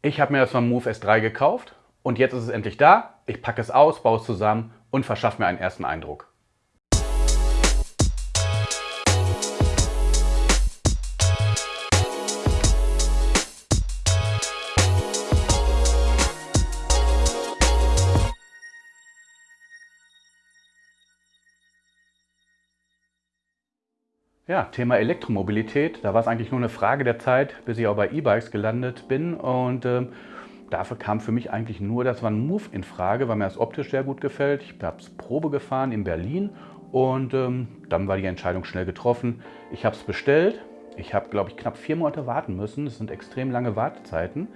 Ich habe mir das von Move S3 gekauft und jetzt ist es endlich da. Ich packe es aus, baue es zusammen und verschaffe mir einen ersten Eindruck. Ja, Thema Elektromobilität. Da war es eigentlich nur eine Frage der Zeit, bis ich auch bei E-Bikes gelandet bin. Und ähm, dafür kam für mich eigentlich nur das One Move in Frage, weil mir das optisch sehr gut gefällt. Ich habe es Probe gefahren in Berlin und ähm, dann war die Entscheidung schnell getroffen. Ich habe es bestellt. Ich habe, glaube ich, knapp vier Monate warten müssen. Das sind extrem lange Wartezeiten.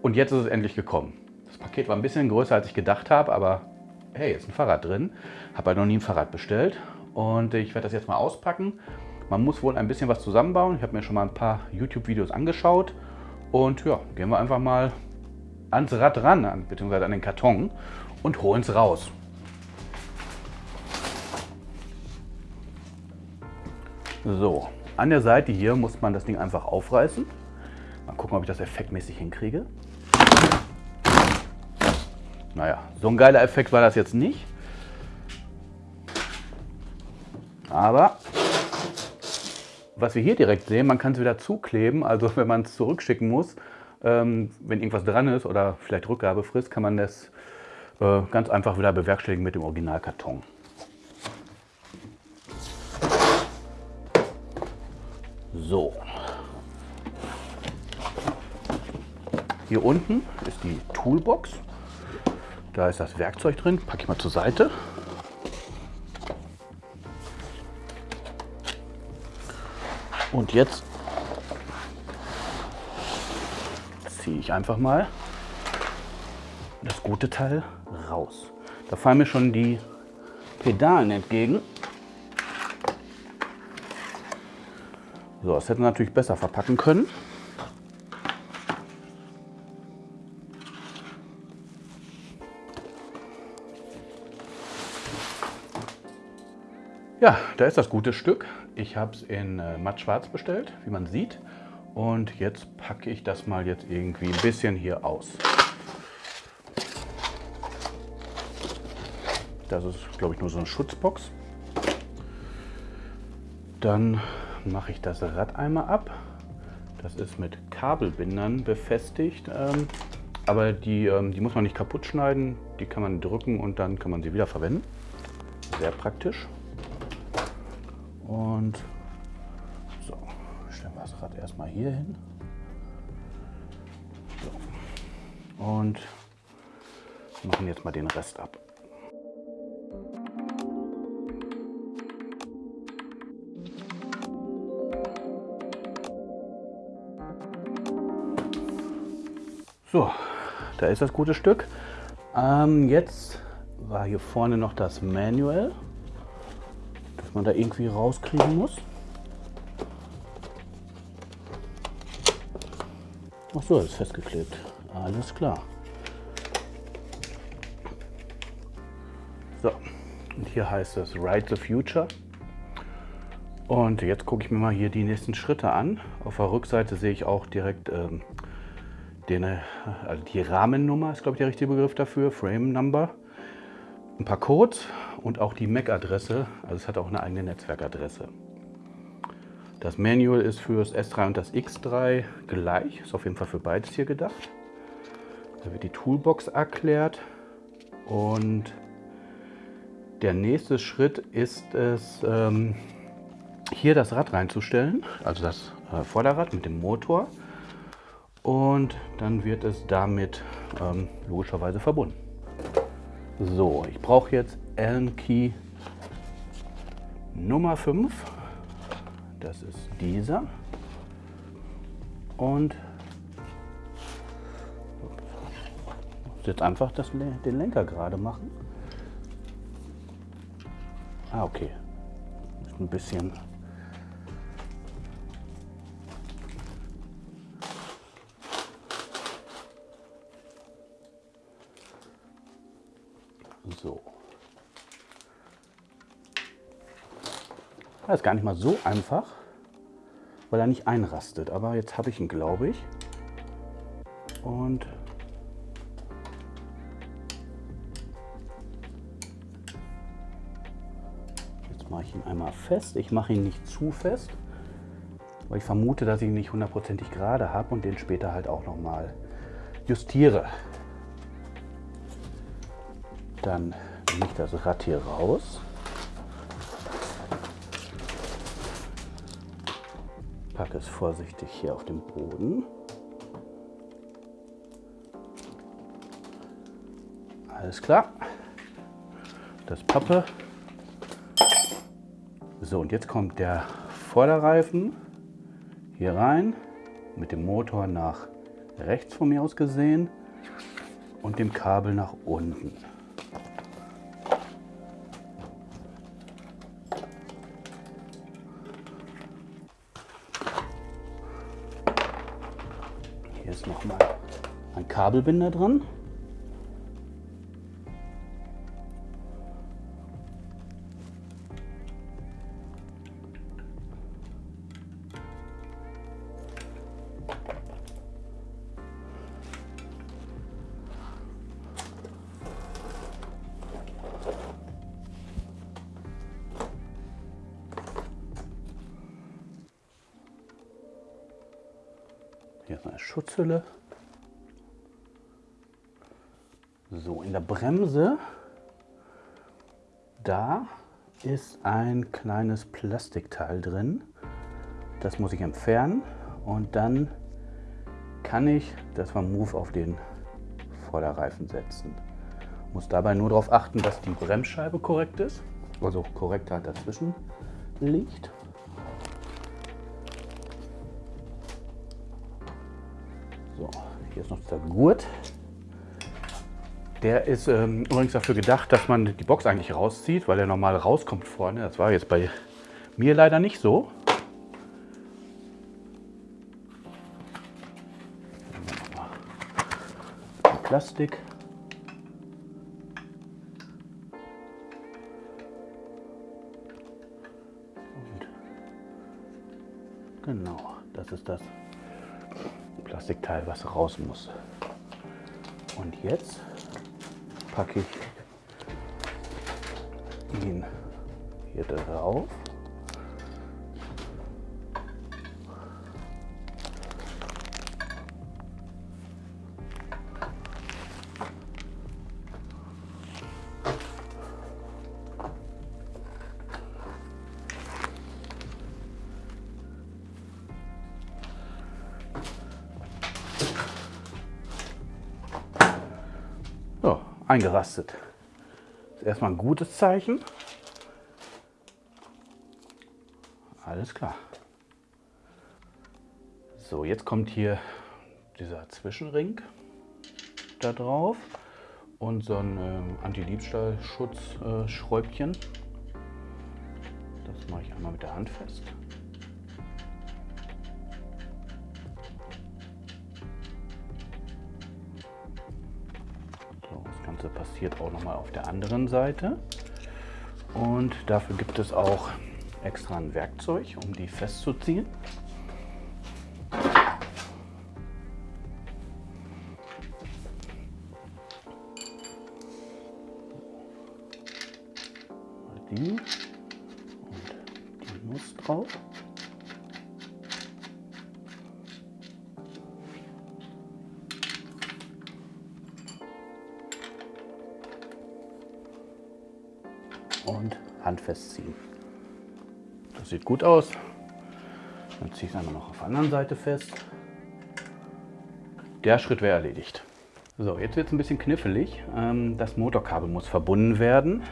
Und jetzt ist es endlich gekommen. Das Paket war ein bisschen größer, als ich gedacht habe, aber hey, ist ein Fahrrad drin. Habe halt noch nie ein Fahrrad bestellt. Und ich werde das jetzt mal auspacken man muss wohl ein bisschen was zusammenbauen. Ich habe mir schon mal ein paar YouTube-Videos angeschaut. Und ja, gehen wir einfach mal ans Rad ran, beziehungsweise an den Karton und holen es raus. So, an der Seite hier muss man das Ding einfach aufreißen. Mal gucken, ob ich das effektmäßig hinkriege. Naja, so ein geiler Effekt war das jetzt nicht. Aber was wir hier direkt sehen, man kann es wieder zukleben, also wenn man es zurückschicken muss, ähm, wenn irgendwas dran ist oder vielleicht Rückgabefrist, kann man das äh, ganz einfach wieder bewerkstelligen mit dem Originalkarton. So. Hier unten ist die Toolbox. Da ist das Werkzeug drin. Packe ich mal zur Seite. Und jetzt ziehe ich einfach mal das gute Teil raus. Da fallen mir schon die Pedalen entgegen. So, das hätten wir natürlich besser verpacken können. Ja, da ist das gute Stück. Ich habe es in äh, matt schwarz bestellt, wie man sieht. Und jetzt packe ich das mal jetzt irgendwie ein bisschen hier aus. Das ist, glaube ich, nur so eine Schutzbox. Dann mache ich das Rad einmal ab. Das ist mit Kabelbindern befestigt. Ähm, aber die, ähm, die muss man nicht kaputt schneiden. Die kann man drücken und dann kann man sie wieder verwenden. Sehr praktisch. Und so, stellen wir das Rad erstmal hier hin. So. Und machen jetzt mal den Rest ab. So, da ist das gute Stück. Ähm, jetzt war hier vorne noch das Manual man da irgendwie rauskriegen muss. Ach so, ist festgeklebt. Alles klar. So, und hier heißt es Ride the Future. Und jetzt gucke ich mir mal hier die nächsten Schritte an. Auf der Rückseite sehe ich auch direkt ähm, den, äh, also die Rahmennummer, ist glaube ich der richtige Begriff dafür, Frame Number. Ein paar Codes und auch die MAC-Adresse, also es hat auch eine eigene Netzwerkadresse. Das Manual ist für das S3 und das X3 gleich, ist auf jeden Fall für beides hier gedacht. Da wird die Toolbox erklärt und der nächste Schritt ist es, ähm, hier das Rad reinzustellen, also das äh, Vorderrad mit dem Motor und dann wird es damit ähm, logischerweise verbunden. So, ich brauche jetzt Allen Key Nummer 5. Das ist dieser. Und jetzt einfach das, den Lenker gerade machen. Ah, okay. Ein bisschen Das ist gar nicht mal so einfach, weil er nicht einrastet. Aber jetzt habe ich ihn, glaube ich. und jetzt mache ich ihn einmal fest. Ich mache ihn nicht zu fest, weil ich vermute, dass ich ihn nicht hundertprozentig gerade habe und den später halt auch noch mal justiere. Dann nehme ich das Rad hier raus. Packe es vorsichtig hier auf den Boden. Alles klar. Das Pappe. So, und jetzt kommt der Vorderreifen hier rein mit dem Motor nach rechts von mir aus gesehen und dem Kabel nach unten. Kabelbinder dran. Hier ist Schutzhülle. So, in der Bremse, da ist ein kleines Plastikteil drin. Das muss ich entfernen und dann kann ich das Move auf den Vorderreifen setzen. Muss dabei nur darauf achten, dass die Bremsscheibe korrekt ist, also korrekt halt dazwischen liegt. So, hier ist noch der Gurt. Der ist ähm, übrigens dafür gedacht, dass man die Box eigentlich rauszieht, weil er normal rauskommt vorne. Das war jetzt bei mir leider nicht so. Plastik. Und genau, das ist das Plastikteil, was raus muss. Und jetzt packe ich ihn hier drauf. Eingerastet. Das ist erstmal ein gutes Zeichen. Alles klar. So, jetzt kommt hier dieser Zwischenring da drauf und so ein ähm, Anti-Diebstahl-Schutz-Schräubchen. das mache ich einmal mit der Hand fest. Passiert auch noch mal auf der anderen Seite. Und dafür gibt es auch extra ein Werkzeug, um die festzuziehen. Die und die muss drauf. Und handfest ziehen. Das sieht gut aus. Dann ziehe ich es einmal noch auf der anderen Seite fest. Der Schritt wäre erledigt. So, jetzt wird es ein bisschen knifflig. Ähm, Das Motorkabel muss verbunden werden.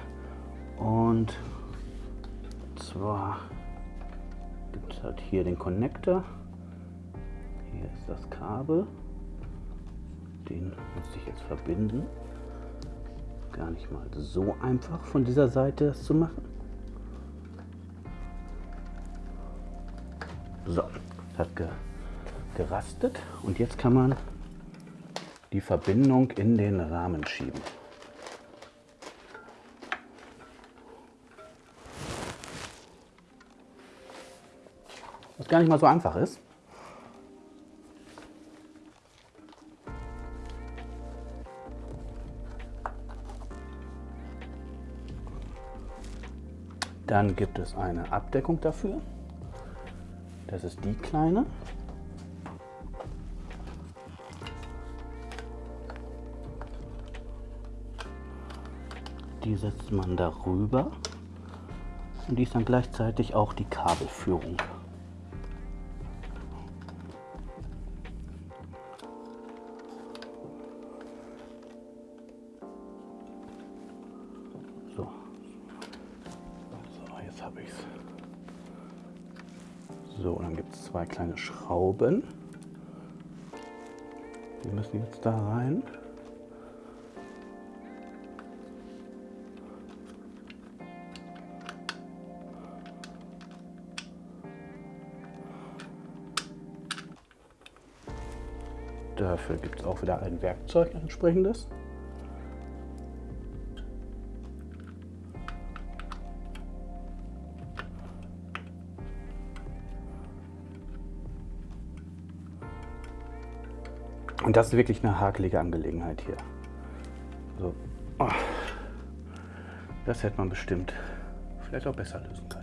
Und zwar gibt es halt hier den Connector. Hier ist das Kabel. Den muss ich jetzt verbinden gar nicht mal so einfach von dieser Seite das zu machen. So, hat ge gerastet und jetzt kann man die Verbindung in den Rahmen schieben. Was gar nicht mal so einfach ist. Dann gibt es eine Abdeckung dafür. Das ist die kleine. Die setzt man darüber und die ist dann gleichzeitig auch die Kabelführung. So, dann gibt es zwei kleine Schrauben. Die müssen jetzt da rein. Dafür gibt es auch wieder ein Werkzeug entsprechendes. Und das ist wirklich eine hakelige Angelegenheit hier. So. Oh. Das hätte man bestimmt vielleicht auch besser lösen können.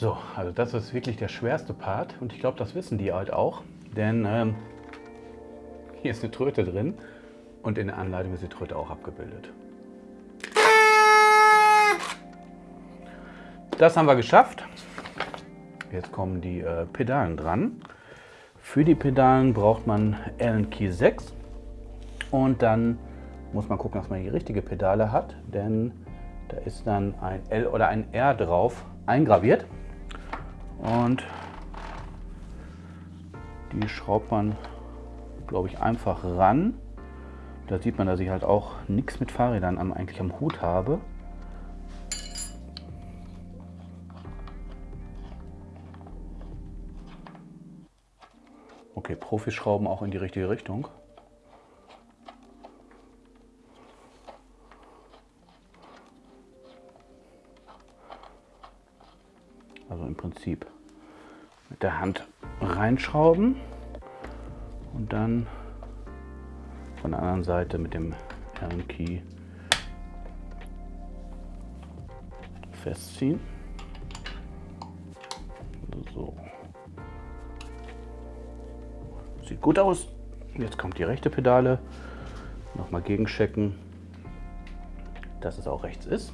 So, also das ist wirklich der schwerste Part und ich glaube, das wissen die halt auch, denn ähm, hier ist eine Tröte drin und in der Anleitung ist die Tröte auch abgebildet. Das haben wir geschafft. Jetzt kommen die äh, Pedalen dran. Für die Pedalen braucht man Allen Key 6 und dann muss man gucken, dass man die richtige Pedale hat, denn da ist dann ein L oder ein R drauf eingraviert. Und die schraubt man, glaube ich, einfach ran. Da sieht man, dass ich halt auch nichts mit Fahrrädern am, eigentlich am Hut habe. Okay, Profis schrauben auch in die richtige Richtung. Prinzip mit der Hand reinschrauben und dann von der anderen Seite mit dem Allen Key festziehen. So. Sieht gut aus. Jetzt kommt die rechte Pedale. Nochmal gegenchecken, dass es auch rechts ist.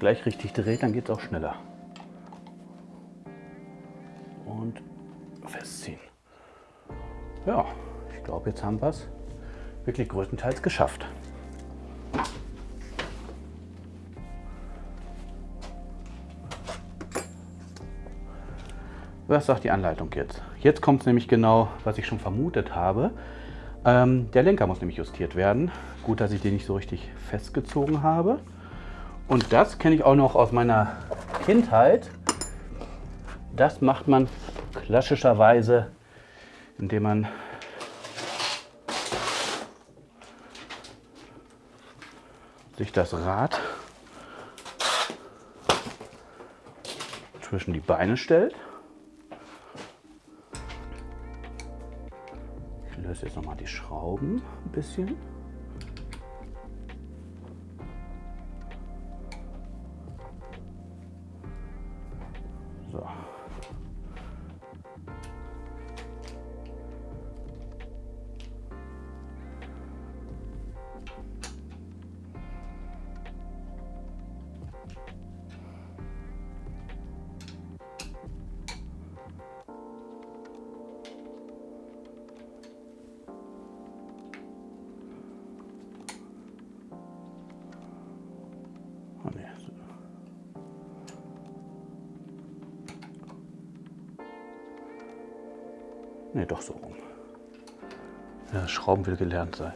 Gleich richtig dreht, dann geht es auch schneller. Und festziehen. Ja, ich glaube, jetzt haben wir es wirklich größtenteils geschafft. Was sagt die Anleitung jetzt? Jetzt kommt es nämlich genau, was ich schon vermutet habe. Ähm, der Lenker muss nämlich justiert werden. Gut, dass ich den nicht so richtig festgezogen habe. Und das kenne ich auch noch aus meiner Kindheit. Das macht man klassischerweise, indem man sich das Rad zwischen die Beine stellt. Ich löse jetzt noch mal die Schrauben ein bisschen. Ne, doch so rum. Ja, Schrauben will gelernt sein.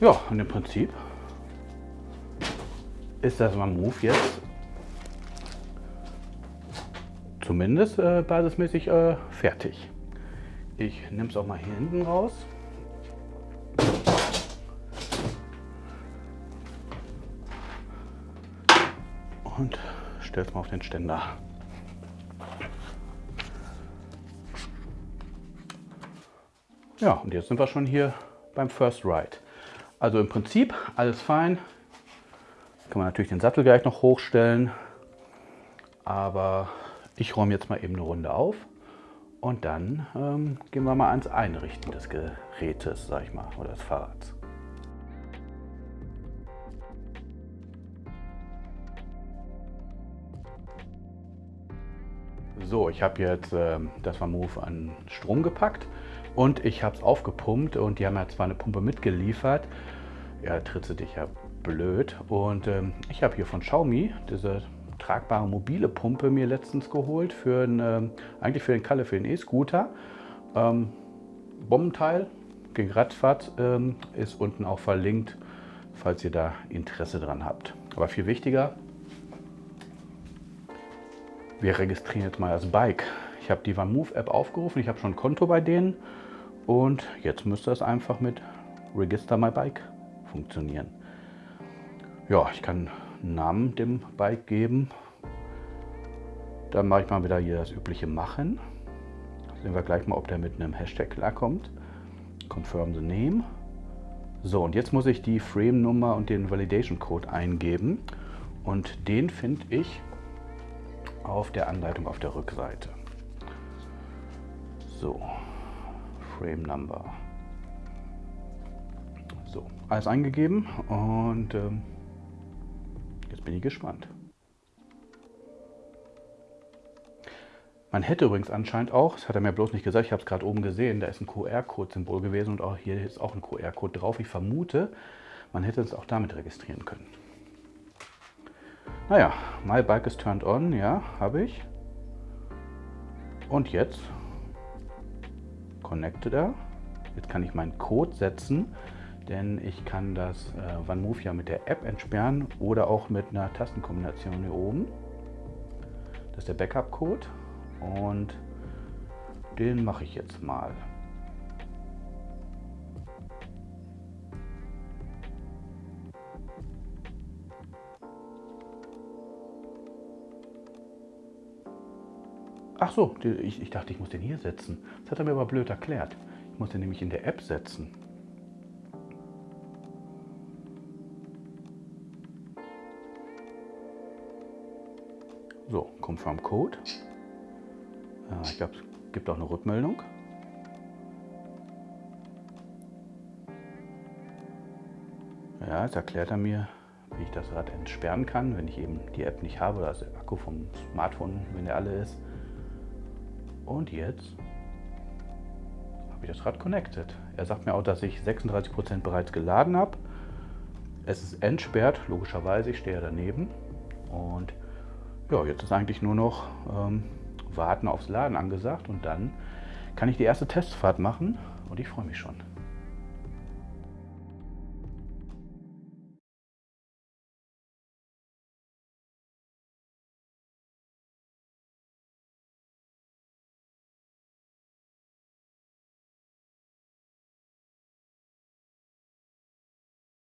Ja, und im Prinzip ist das mal Move jetzt zumindest äh, basismäßig äh, fertig. Ich nehme es auch mal hier hinten raus. Und stelle es mal auf den Ständer. Ja, und jetzt sind wir schon hier beim First Ride. Also im Prinzip alles fein. Kann man natürlich den Sattel gleich noch hochstellen. Aber ich räume jetzt mal eben eine Runde auf. Und dann ähm, gehen wir mal ans Einrichten des Gerätes, sag ich mal, oder des Fahrrads. So, ich habe jetzt äh, das Move an Strom gepackt und ich habe es aufgepumpt und die haben ja zwar eine Pumpe mitgeliefert. Ja, tritt sie dich ja blöd. Und ähm, ich habe hier von Xiaomi diese tragbare mobile Pumpe mir letztens geholt für einen, ähm, eigentlich für den Kalle, für den E-Scooter. Ähm, Bombenteil gegen Radfahrt ähm, ist unten auch verlinkt, falls ihr da Interesse dran habt. Aber viel wichtiger, wir registrieren jetzt mal das Bike. Ich habe die OneMove App aufgerufen, ich habe schon ein Konto bei denen und jetzt müsste es einfach mit Register My Bike funktionieren. Ja, ich kann einen Namen dem Bike geben. Dann mache ich mal wieder hier das übliche Machen. Sehen wir gleich mal, ob der mit einem Hashtag klarkommt. Confirm the name. So, und jetzt muss ich die Frame-Nummer und den Validation-Code eingeben. Und den finde ich auf der Anleitung auf der Rückseite. So, Frame Number. So, alles eingegeben und ähm, jetzt bin ich gespannt. Man hätte übrigens anscheinend auch, das hat er mir bloß nicht gesagt, ich habe es gerade oben gesehen, da ist ein QR-Code-Symbol gewesen und auch hier ist auch ein QR-Code drauf. Ich vermute, man hätte es auch damit registrieren können. Naja, My Bike is turned on, ja, habe ich. Und jetzt connected er. Jetzt kann ich meinen Code setzen, denn ich kann das äh, OneMove ja mit der App entsperren oder auch mit einer Tastenkombination hier oben. Das ist der Backup-Code und den mache ich jetzt mal. Ach so, ich, ich, dachte, ich muss den hier setzen. Das hat er mir aber blöd erklärt. Ich muss den nämlich in der App setzen. So, Confirm Code. Ja, ich glaube, es gibt auch eine Rückmeldung. Ja, jetzt erklärt er mir, wie ich das Rad entsperren kann, wenn ich eben die App nicht habe, also der Akku vom Smartphone, wenn der alle ist. Und jetzt habe ich das Rad connected. Er sagt mir auch, dass ich 36% bereits geladen habe. Es ist entsperrt, logischerweise, ich stehe daneben. Und ja, jetzt ist eigentlich nur noch ähm, Warten aufs Laden angesagt und dann kann ich die erste Testfahrt machen und ich freue mich schon.